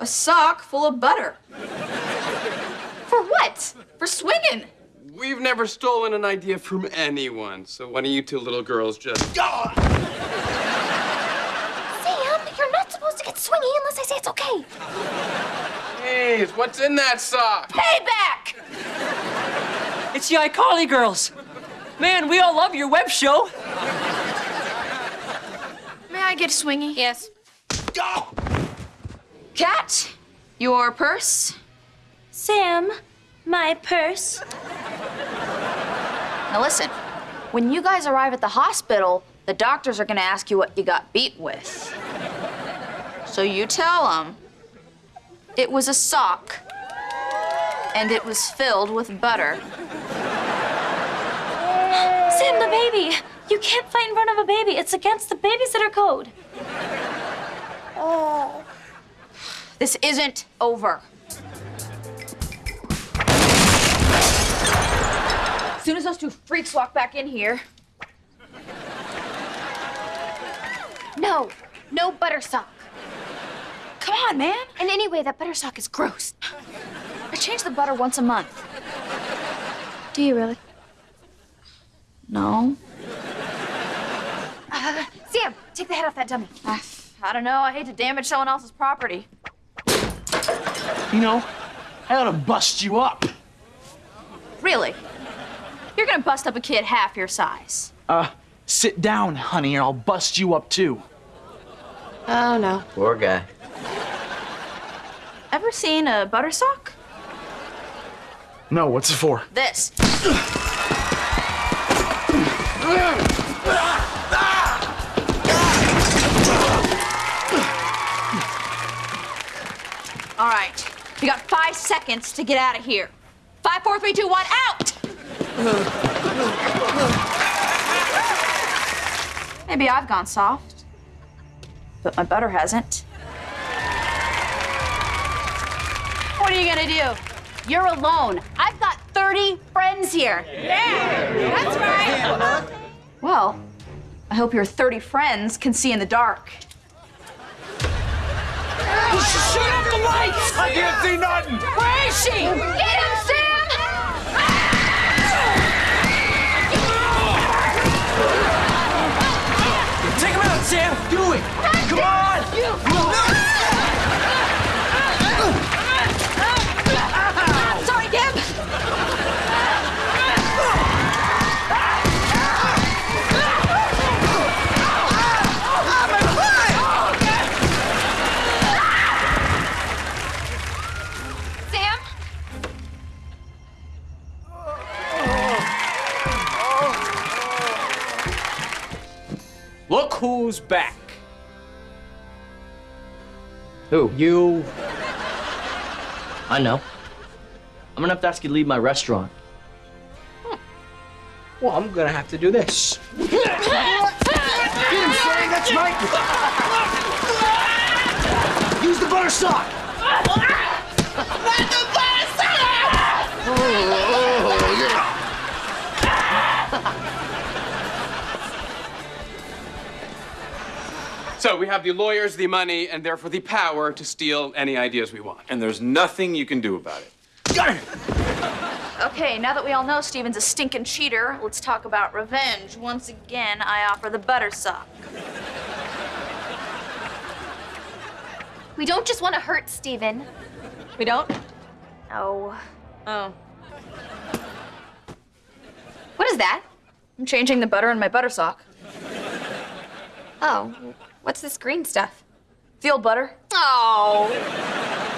A sock full of butter. For what? For swinging. We've never stolen an idea from anyone, so why don't you two little girls just. Go! Sam, you're not supposed to get swingy unless I say it's okay. Hey, what's in that sock? Payback! It's the iCarly girls. Man, we all love your web show. May I get swingy? Yes. Cat, your purse. Sam, my purse. Now listen, when you guys arrive at the hospital, the doctors are gonna ask you what you got beat with. So you tell them it was a sock and it was filled with butter. Sam, the baby. You can't fight in front of a baby. It's against the babysitter code. Oh. This isn't over. As soon as those two freaks walk back in here, No, no buttersock. come on, man. And anyway, that buttersock is gross. I change the butter once a month. Do you really? No. Uh, Sam, take the head off that dummy. I, I don't know. I hate to damage someone else's property. You know, I ought to bust you up. Really? You're gonna bust up a kid half your size. Uh, sit down, honey, or I'll bust you up too. Oh, no. Poor guy. Ever seen a butter sock? No, what's it for? This. All right. You got five seconds to get out of here. Five, four, three, two, one, out! Maybe I've gone soft, but my butter hasn't. What are you gonna do? You're alone. I've got 30 friends here. Yeah, that's right. Well, I hope your 30 friends can see in the dark. Shut up the lights! I can't see nothing! Where is she? Get him, Sam! Take him out, Sam. Do it! Come on! Sorry, Look who's back. Who? You. I know. I'm gonna have to ask you to leave my restaurant. Hmm. Well, I'm gonna have to do this. Get him, Sam, that's right! Use the butter sock! So we have the lawyers, the money, and therefore the power to steal any ideas we want. And there's nothing you can do about it. Okay, now that we all know Steven's a stinking cheater, let's talk about revenge. Once again, I offer the butter sock. We don't just want to hurt Steven. We don't? No. Oh. What is that? I'm changing the butter in my butter sock. Oh, what's this green stuff? Field butter. Oh.